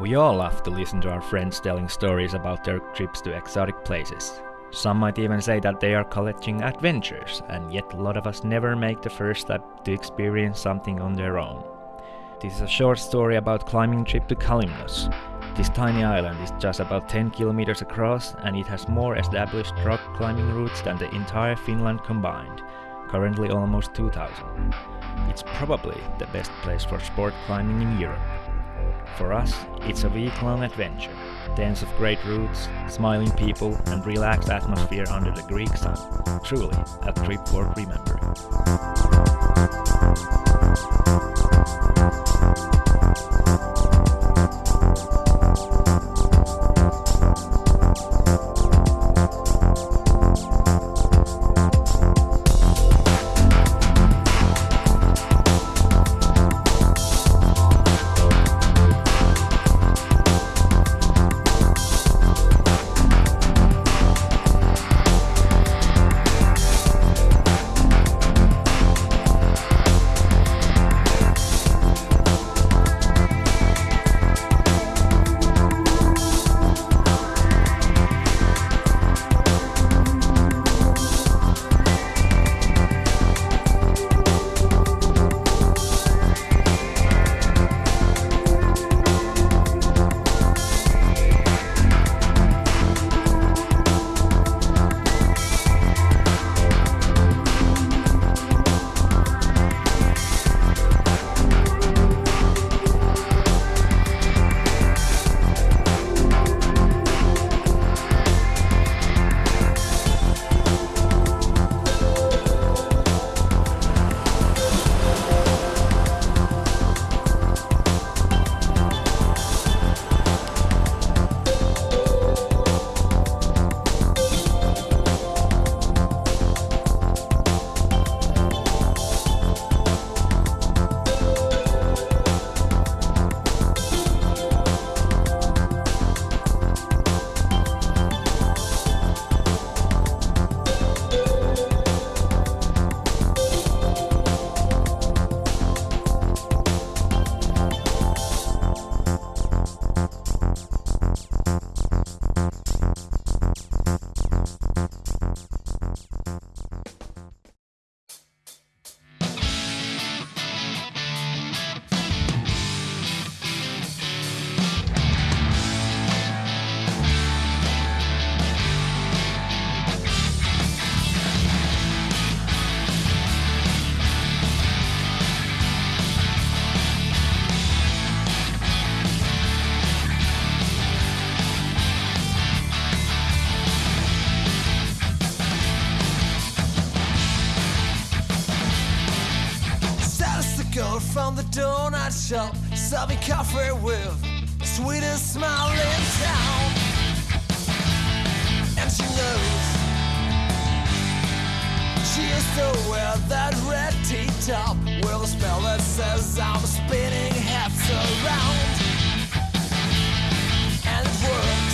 We all love to listen to our friends telling stories about their trips to exotic places. Some might even say that they are collecting adventures, and yet a lot of us never make the first step to experience something on their own. This is a short story about climbing trip to Kalymnos. This tiny island is just about 10 kilometers across and it has more established rock climbing routes than the entire Finland combined, currently almost 2000. It's probably the best place for sport climbing in Europe. For us, it's a week-long adventure. Tens of great routes, smiling people, and relaxed atmosphere under the Greek sun. Truly, a trip worth remembering. Girl from the donut shop, serving coffee with the sweetest smile in town. And she knows she used to wear that red T-top with a spell that says I'm spinning hats around. And it works.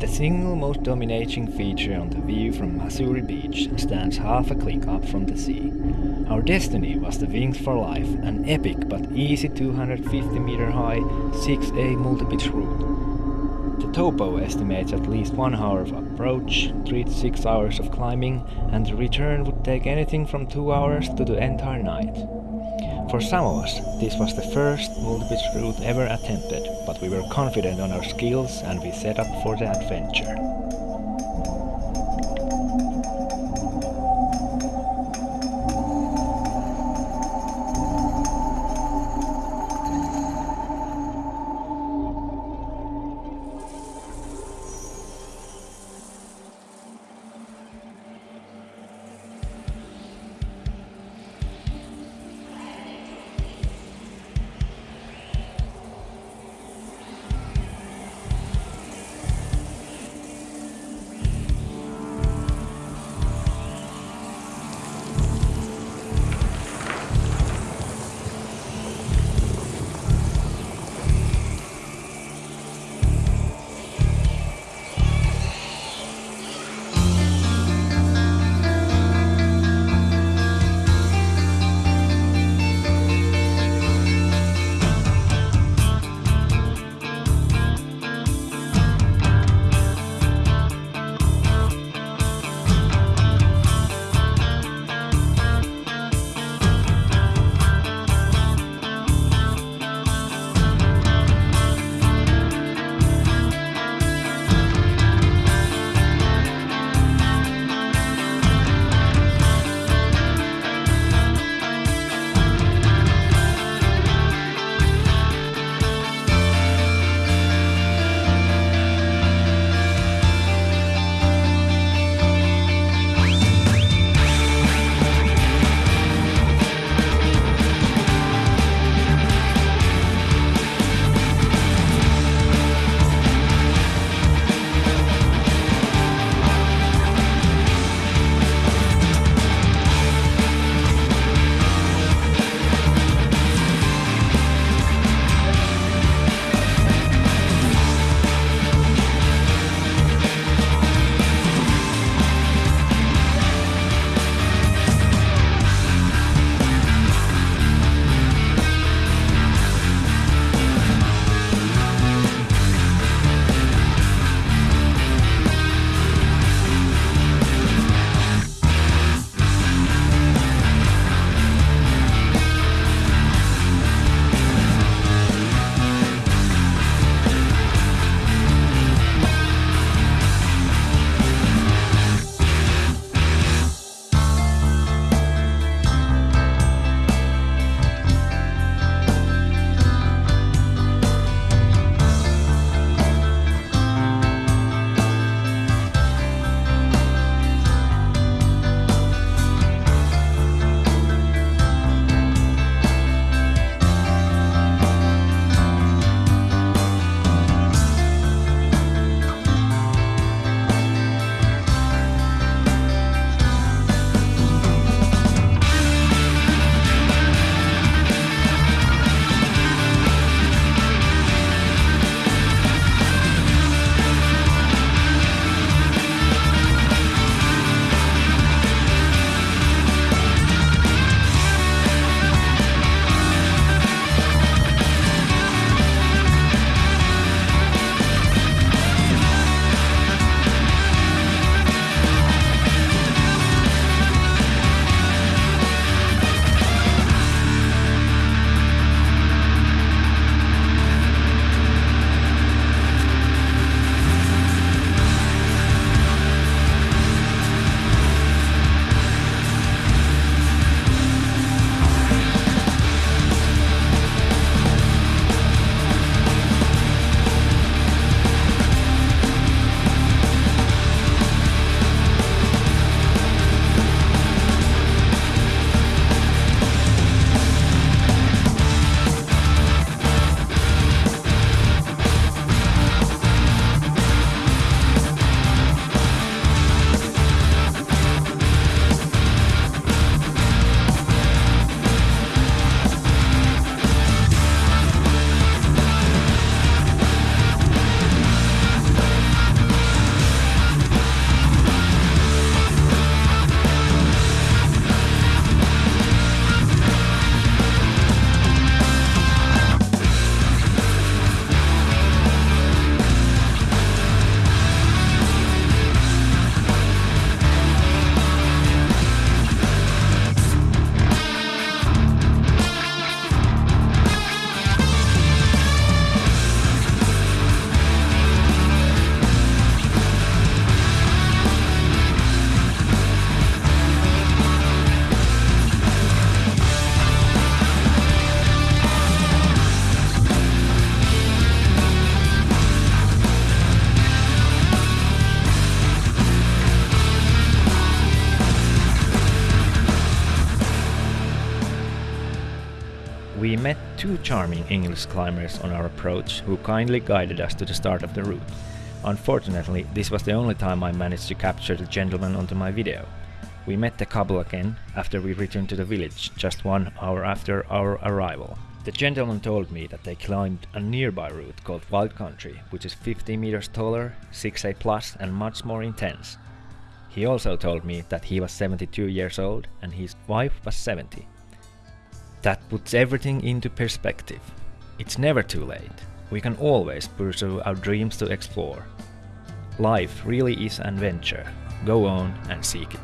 The single most dominating feature on the view from Masuri Beach stands half a click up from the sea. Our destiny was the Wings for Life, an epic but easy 250 meter high 6A multi-pitch route. The topo estimates at least one hour of approach, 3 to 6 hours of climbing, and the return would take anything from 2 hours to the entire night. For some of us, this was the first multi-pitch route ever attempted, but we were confident on our skills and we set up for the adventure. We met two charming English climbers on our approach who kindly guided us to the start of the route. Unfortunately, this was the only time I managed to capture the gentleman onto my video. We met the couple again after we returned to the village, just one hour after our arrival. The gentleman told me that they climbed a nearby route called Wild Country, which is 50 meters taller, 6A plus and much more intense. He also told me that he was 72 years old and his wife was 70. That puts everything into perspective. It's never too late. We can always pursue our dreams to explore. Life really is an adventure. Go on and seek it.